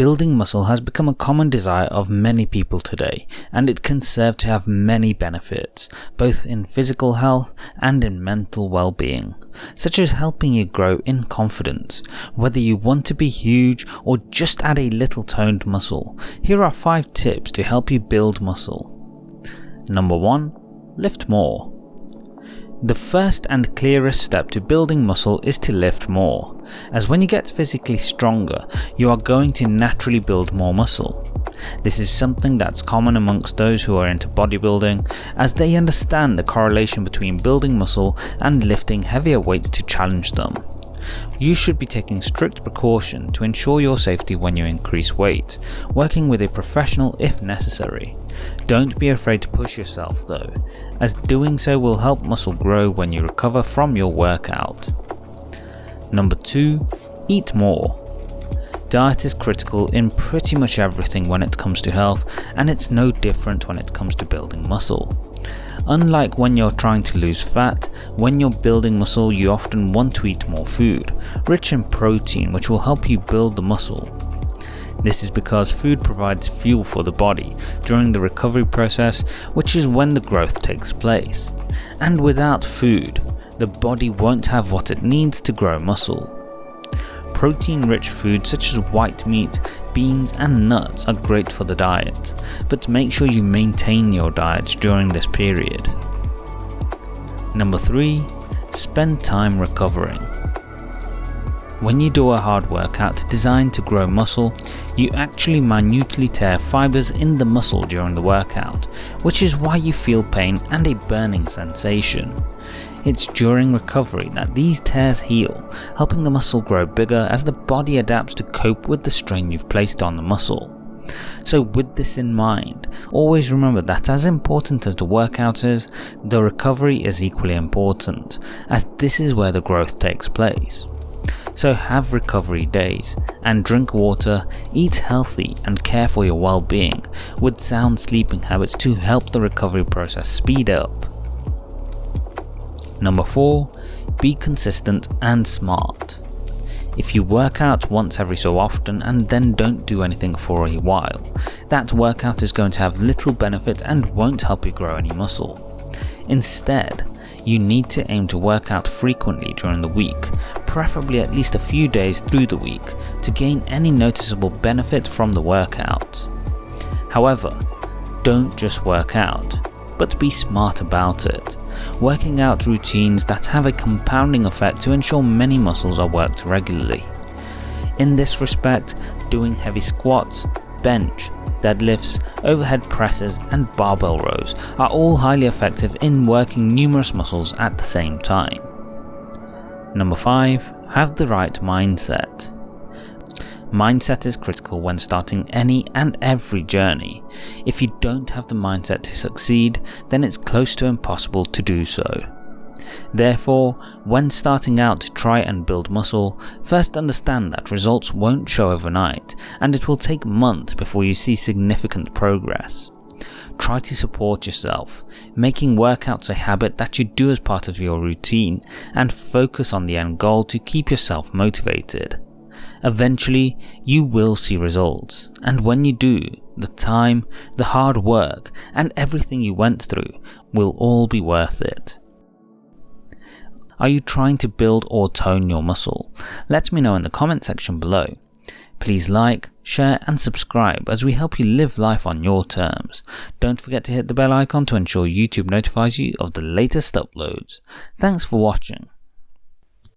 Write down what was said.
Building muscle has become a common desire of many people today, and it can serve to have many benefits, both in physical health and in mental well-being, such as helping you grow in confidence. Whether you want to be huge or just add a little toned muscle, here are 5 tips to help you build muscle. Number 1. Lift more. The first and clearest step to building muscle is to lift more, as when you get physically stronger, you are going to naturally build more muscle. This is something that's common amongst those who are into bodybuilding, as they understand the correlation between building muscle and lifting heavier weights to challenge them. You should be taking strict precaution to ensure your safety when you increase weight, working with a professional if necessary. Don't be afraid to push yourself though, as doing so will help muscle grow when you recover from your workout. Number 2. Eat more. Diet is critical in pretty much everything when it comes to health and it's no different when it comes to building muscle. Unlike when you're trying to lose fat, when you're building muscle you often want to eat more food, rich in protein which will help you build the muscle. This is because food provides fuel for the body during the recovery process which is when the growth takes place. And without food, the body won't have what it needs to grow muscle. Protein-rich foods such as white meat, beans and nuts are great for the diet, but make sure you maintain your diet during this period. Number 3. Spend time recovering. When you do a hard workout designed to grow muscle, you actually minutely tear fibers in the muscle during the workout, which is why you feel pain and a burning sensation. It's during recovery that these tears heal, helping the muscle grow bigger as the body adapts to cope with the strain you've placed on the muscle. So with this in mind, always remember that as important as the workout is, the recovery is equally important, as this is where the growth takes place. So have recovery days, and drink water, eat healthy and care for your well-being, with sound sleeping habits to help the recovery process speed up. Number 4. Be consistent and smart. If you work out once every so often and then don't do anything for a while, that workout is going to have little benefit and won't help you grow any muscle. Instead, you need to aim to work out frequently during the week, preferably at least a few days through the week to gain any noticeable benefit from the workout. However, don't just work out, but be smart about it, working out routines that have a compounding effect to ensure many muscles are worked regularly. In this respect, doing heavy squats, bench, deadlifts, overhead presses and barbell rows are all highly effective in working numerous muscles at the same time. Number 5. Have the right mindset. Mindset is critical when starting any and every journey. If you don't have the mindset to succeed, then it's close to impossible to do so. Therefore, when starting out to try and build muscle, first understand that results won't show overnight and it will take months before you see significant progress. Try to support yourself, making workouts a habit that you do as part of your routine and focus on the end goal to keep yourself motivated. Eventually, you will see results, and when you do, the time, the hard work, and everything you went through will all be worth it. Are you trying to build or tone your muscle? Let me know in the comment section below. Please like, share and subscribe as we help you live life on your terms. Don't forget to hit the bell icon to ensure YouTube notifies you of the latest uploads. Thanks for watching.